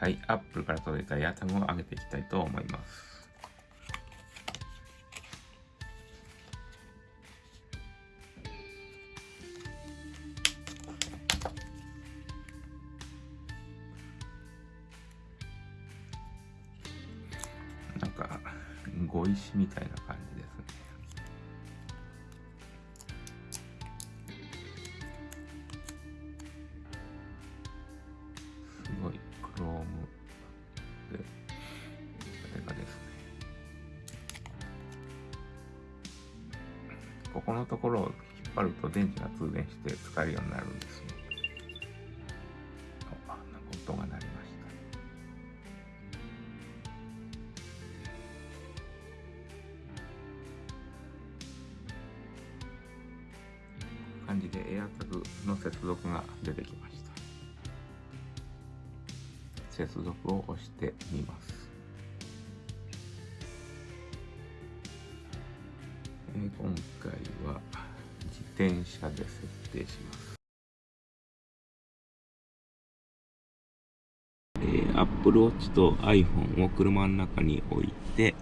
はい、Apple から届いたエアタグを上げていきたいと思います。ところを引っ張ると電池が通電して使えるようになるんですね。あ、なんか音が鳴りました。感じでエアタグの接続が出てきました。接続を押してみます。今回は自転車で設定します。えー、Apple Watch と iPhone を車の中に置いて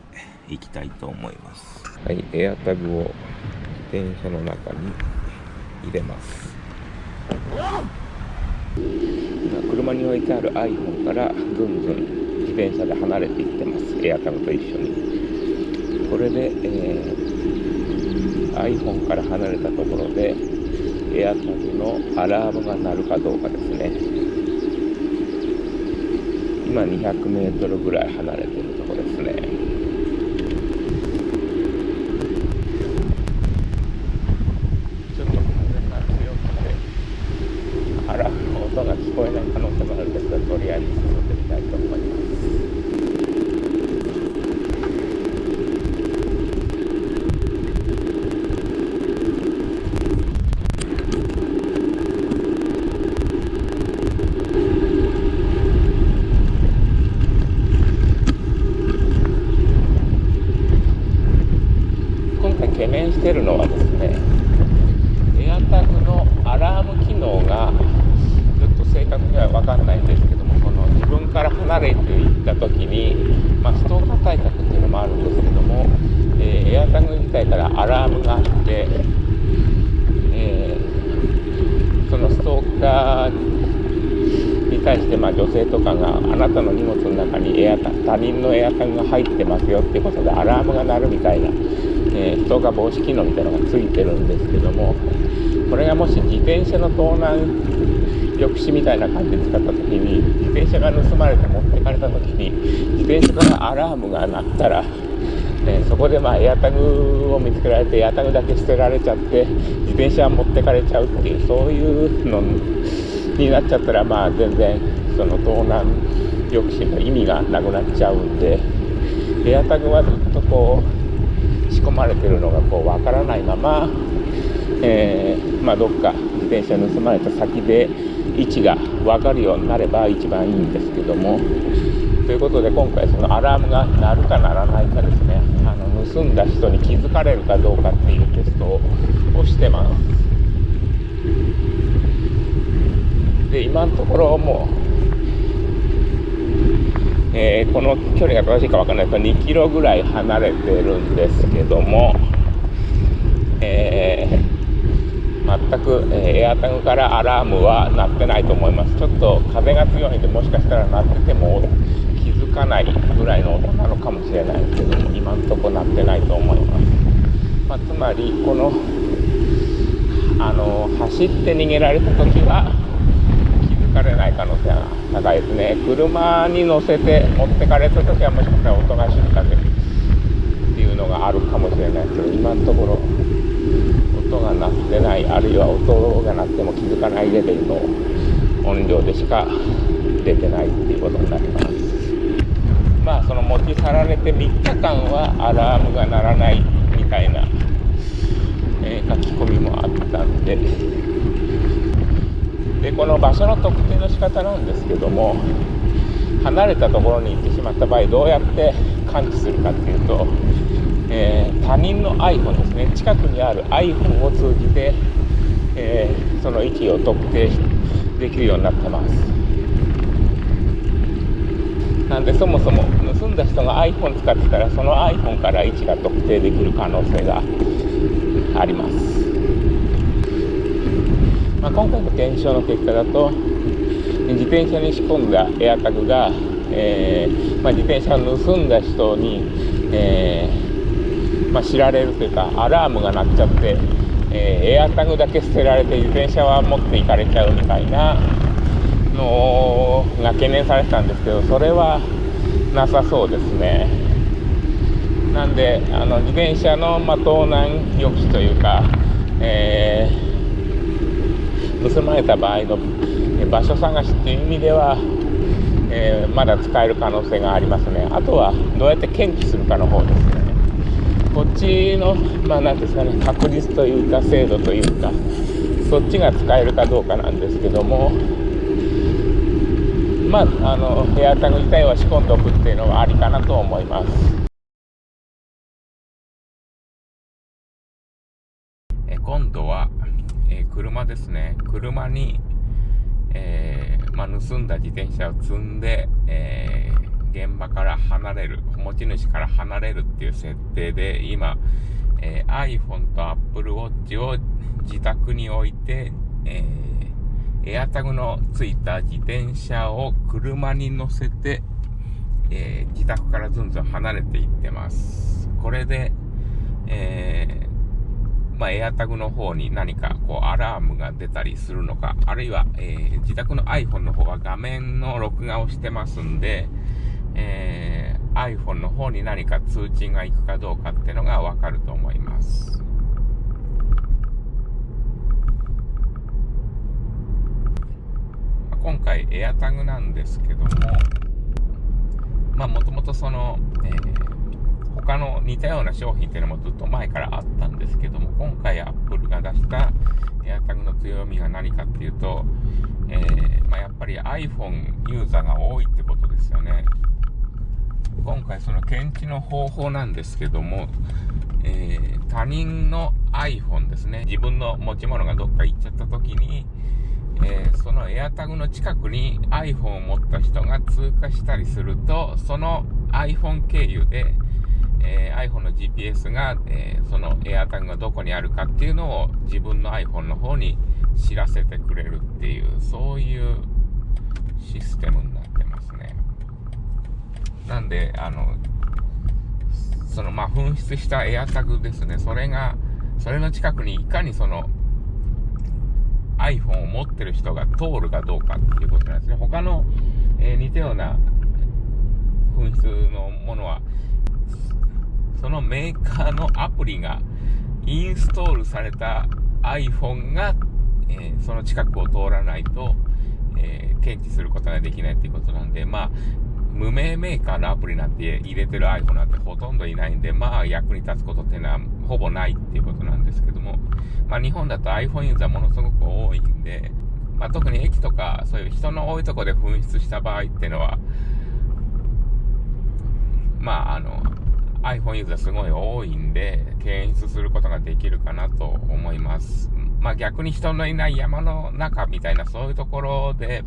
いきたいと思います。はい、AirTag を自転車の中に入れます。車に置いてある iPhone からぐんぐん自転車で離れていってますエアタグと一緒にこれで、えー、iPhone から離れたところでエアタグのアラームが鳴るかどうかですね。今 200m ぐらい離れてるところですねこえない可能性もあるんですがとりあえず進んでみたいと思います。今回懸念しているのはですねエアタグのアラーム機能が確には分かんないんですけどもその自分から離れていった時に、まあ、ストーカー対策っていうのもあるんですけども、えー、エアタグ自体からアラームがあって、えー、そのストーカーに対して、まあ、女性とかがあなたの荷物の中にエアタ他人のエアタグが入ってますよっていうことでアラームが鳴るみたいな、えー、ストーカー防止機能みたいなのがついてるんですけどもこれがもし自転車の盗難抑止みたいな感じで使った時に自転車が盗まれて持ってかれた時に自転車からアラームが鳴ったら、えそこでまあエアタグを見つけられてエアタグだけ捨てられちゃって自転車は持ってかれちゃうっていうそういうのになっちゃったらまあ全然その盗難抑止の意味がなくなっちゃうんでエアタグはずっとこう仕込まれてるのがこう分からないまま、えー、まあ、どっか自転車盗まれた先で位置が分かるようになれば一番いいんですけども。ということで今回そのアラームが鳴るか鳴らないかですね。あの盗んだ人に気づかれるかどうかっていうテストをしてます。で今のところもうえー、この距離が正しいか分からない。ですが2キロぐらい離れてるんですけども、えー全く、えエアタグからアラームは鳴ってないと思います。ちょっと風が強いんでもしかしたら鳴ってても気づかないぐらいの音なのかもしれないですけども今んとこ鳴ってないと思います、まあ、つまりこのあの走って逃げられた時は気づかれない可能性が高いですね。車に乗せて持ってかれた時はもしかしたら音が静かでっていうのがあるかもしれないですけど今のところ音が鳴ってないあるいは音が鳴っても気づかないレベルの音量でしか出てないっていうことになります。まあその持ち去られて3日間はアラームが鳴らないみたいな、えー、書き込みもあったんで。でこの場所の特定の仕方なんですけども離れたところに行ってしまった場合どうやって感知するかっていうとえー、他人の iPhone ですね。近くにある iPhone を通じて、えー、その位置を特定できるようになってます。なんでそもそも盗んだ人が iPhone 使ってたらその iPhone から位置が特定できる可能性があります、まあ、今回の検証の結果だと自転車に仕込んだエアタグが、えー、まあ、自転車を盗んだ人に、えー、まあ、知られるというかアラームが鳴っちゃって、え、エアタグだけ捨てられて自転車は持っていかれちゃうみたいなのが懸念されてたんですけどそれはなさそうですね。なんであの自転車の、まあ、盗難抑止というか、えー、盗まれた場合の場所探しっていう意味では、えー、まだ使える可能性がありますね。あとはどうやって検知するかの方ですね。こっちのまあ何ですかね確率というか精度というかそっちが使えるかどうかなんですけどもまああのエアタグ自体は仕込んでおくっていうのはありかなと思います。え今度は、え車ですね。車にえー、まあ、盗んだ自転車を積んで、えー、現場から離れる、持ち主から離れるっていう設定で、今、えー、iPhone と Apple Watch を自宅に置いて、えー、エアタグのついた自転車を車に乗せて、えー、自宅からずんずん離れていってます。これで、えまあ、エアタグの方に何かこうアラームが出たりするのか、あるいは、えー、自宅の iPhone の方は画面の録画をしてますんで、えー、iPhone の方に何か通知が行くかどうかっていうのがわかると思います。今回エアタグなんですけども、まあもともとその、えー他の似たような商品っていうのもずっと前からあったんですけども、今回 Apple が出した AirTag の強みが何かっていうと、えー、まあ、やっぱり iPhone ユーザーが多いってことですよね。今回その検知の方法なんですけども、えー、他人の iPhone ですね、自分の持ち物がどっか行っちゃった時に、えー、その AirTag の近くに iPhone を持った人が通過したりすると、その iPhone 経由で、えー、iPhone の GPS が、えー、その AirTag がどこにあるかっていうのを自分の iPhone の方に知らせてくれるっていう、そういうシステムになってます。なんで、あの、その、まあ、紛失した AirTag ですね。それが、それの近くにいかにその iPhone を持ってる人が通るかどうかっていうことなんですね。他の、えー、似たような紛失のものは、そのメーカーのアプリがインストールされた iPhone が、えー、その近くを通らないと、えー、検知することができないっていうことなんで、まあ、無名メーカーのアプリなんて入れてる iPhone なんてほとんどいないんで、まあ役に立つことっていうのはほぼないっていうことなんですけども、まあ日本だと iPhone ユーザーものすごく多いんで、まあ特に駅とかそういう人の多いとこで紛失した場合っていうのは、まああの、iPhone ユーザーすごい多いんで、検出することができるかなと思います。まあ逆に人のいない山の中みたいなそういうところで、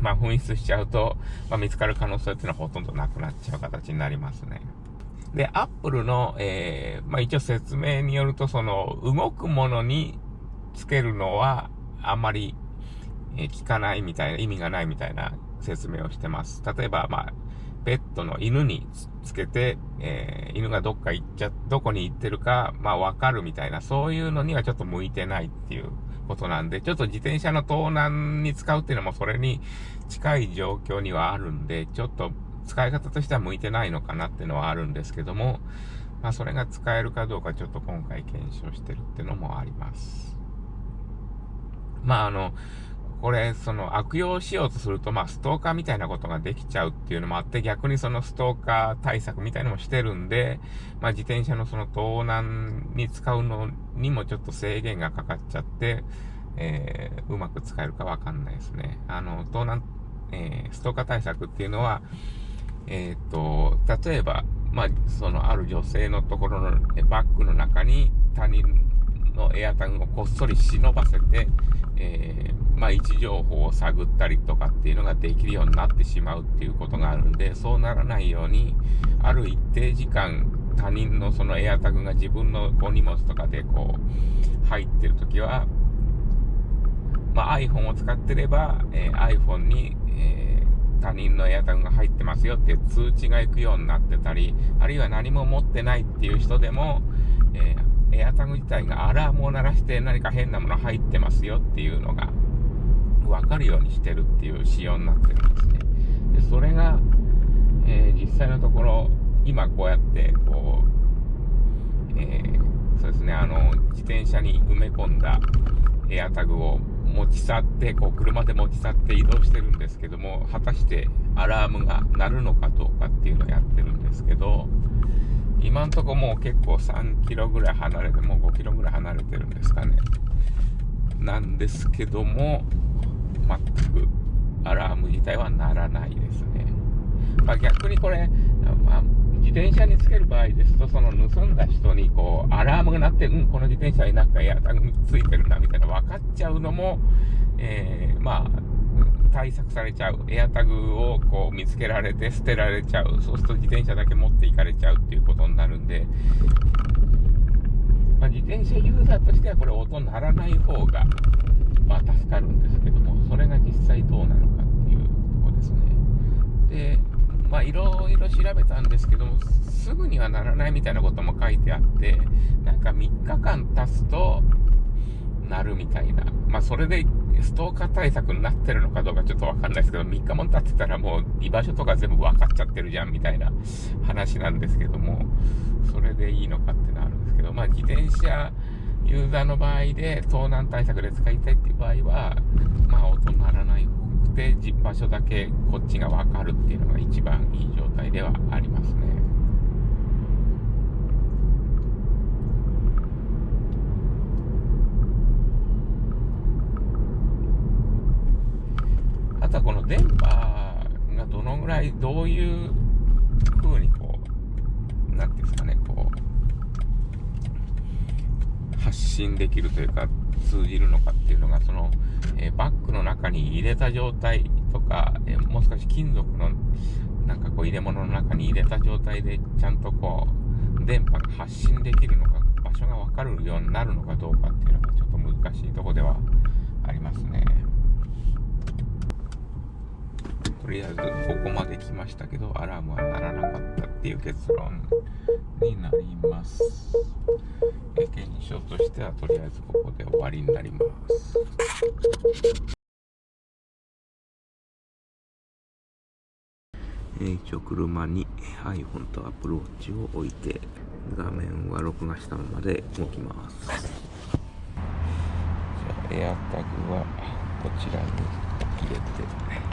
まあ紛失しちゃうと、まあ見つかる可能性っていうのはほとんどなくなっちゃう形になりますね。で、Apple の、えー、まあ一応説明によると、その動くものにつけるのはあんまり、えー、効かないみたいな、意味がないみたいな説明をしてます。例えば、まあ、ペットの犬につけて、えー、犬がどっか行っちゃ、どこに行ってるか、まあわかるみたいな、そういうのにはちょっと向いてないっていうことなんで、ちょっと自転車の盗難に使うっていうのもそれに近い状況にはあるんで、ちょっと使い方としては向いてないのかなっていうのはあるんですけども、まあそれが使えるかどうかちょっと今回検証してるっていうのもあります。まああの、これ、その悪用しようとすると、まあ、ストーカーみたいなことができちゃうっていうのもあって、逆にそのストーカー対策みたいのもしてるんで、まあ、自転車のその盗難に使うのにもちょっと制限がかかっちゃって、えー、うまく使えるかわかんないですね。あの、盗難、えー、ストーカー対策っていうのは、えっ、ー、と、例えば、まあ、そのある女性のところのバッグの中に他人のエアタグをこっそり忍ばせて、えー、まあ、位置情報を探ったりとかっていうのができるようになってしまうっていうことがあるんで、そうならないように、ある一定時間、他人のそのエアタグが自分のこう荷物とかでこう入ってるときは、まあ、iPhone を使ってれば、えー、iPhone に、えー、他人のエアタグが入ってますよって通知が行くようになってたり、あるいは何も持ってないっていう人でも、えーエアタグ自体がアラームを鳴らして何か変なもの入ってますよっていうのが分かるようにしてるっていう仕様になってるんですね。でそれが、えー、実際のところ今こうやってこう、えー、そうですねあの自転車に埋め込んだエアタグを持ち去ってこう車で持ち去って移動してるんですけども果たしてアラームが鳴るのかどうかっていうのをやってるんですけど今んとこもう結構3キロぐらい離れて、もう5キロぐらい離れてるんですかね。なんですけども、全くアラーム自体は鳴らないですね。まあ、逆にこれ、まあ、自転車につける場合ですと、その盗んだ人にこう、アラームが鳴って、うん、この自転車になんかエアタグついてるな、みたいな分かっちゃうのも、えー、まあ、対策されちゃう。エアタグをこう見つけられて捨てられちゃう。そうすると自転車だけ持っていかれちゃうっていうことになるんで、まあ、自転車ユーザーとしてはこれ音鳴らない方が、まあ、助かるんですけども、それが実際どうなのかっていうとこですね。で、まあ、いろいろ調べたんですけども、すぐにはならないみたいなことも書いてあって、なんか3日間経つと、なるみたいな。まあ、それでストーカー対策になってるのかどうかちょっとわかんないですけど、3日も経ってたらもう居場所とか全部分かっちゃってるじゃんみたいな話なんですけども、それでいいのかってのあるんですけど、まあ自転車ユーザーの場合で盗難対策で使いたいっていう場合は、まあ音鳴らない方くて場所だけこっちが分かるっていうのが一番いい状態ではありますね。あとはこの電波がどのぐらい、どういう風にこう、なんていうんですかね、こう、発信できるというか、通じるのかっていうのが、その、えー、バッグの中に入れた状態とか、えー、もう少し金属の、なんかこう入れ物の中に入れた状態で、ちゃんとこう、電波が発信できるのか、場所がわかるようになるのかどうかっていうのがちょっと難しいとこではありますね。とりあえずここまで来ましたけどアラームは鳴らなかったっていう結論になります。検証としてはとりあえずここで終わりになります。一応車に iPhone と Apple Watch を置いて画面は録画したままで動きます。じゃあエアタグはこちらに入れて。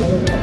Gracias.